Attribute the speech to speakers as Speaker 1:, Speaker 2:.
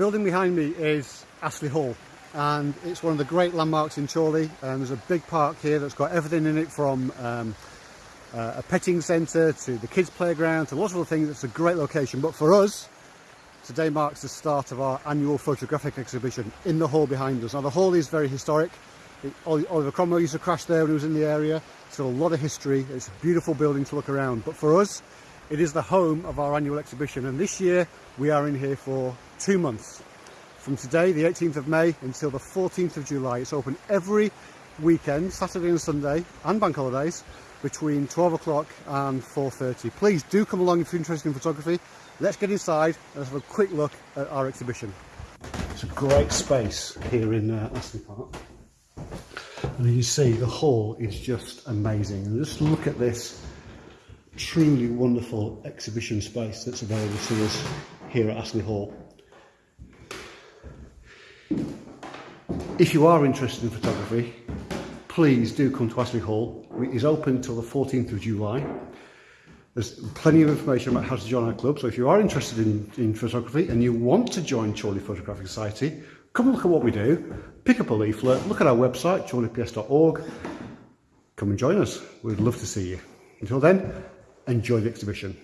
Speaker 1: building behind me is Astley Hall and it's one of the great landmarks in Chorley. And there's a big park here that's got everything in it from um, uh, a petting centre to the kids playground to lots of other things. It's a great location. But for us today marks the start of our annual photographic exhibition in the hall behind us. Now the hall is very historic. It, Oliver Cromwell used to crash there when he was in the area. It's got a lot of history. It's a beautiful building to look around. But for us it is the home of our annual exhibition and this year we are in here for two months from today, the 18th of May, until the 14th of July. It's open every weekend, Saturday and Sunday, and bank holidays, between 12 o'clock and 4.30. Please do come along if you're interested in photography. Let's get inside and have a quick look at our exhibition. It's a great space here in uh, Astley Park. And you see, the hall is just amazing. And just look at this truly wonderful exhibition space that's available to us here at Astley Hall. If you are interested in photography, please do come to Astley Hall. It is open until the 14th of July. There's plenty of information about how to join our club, so if you are interested in, in photography and you want to join Chorley Photographic Society, come and look at what we do, pick up a leaflet, look at our website, chorleyps.org, come and join us. We'd love to see you. Until then, enjoy the exhibition.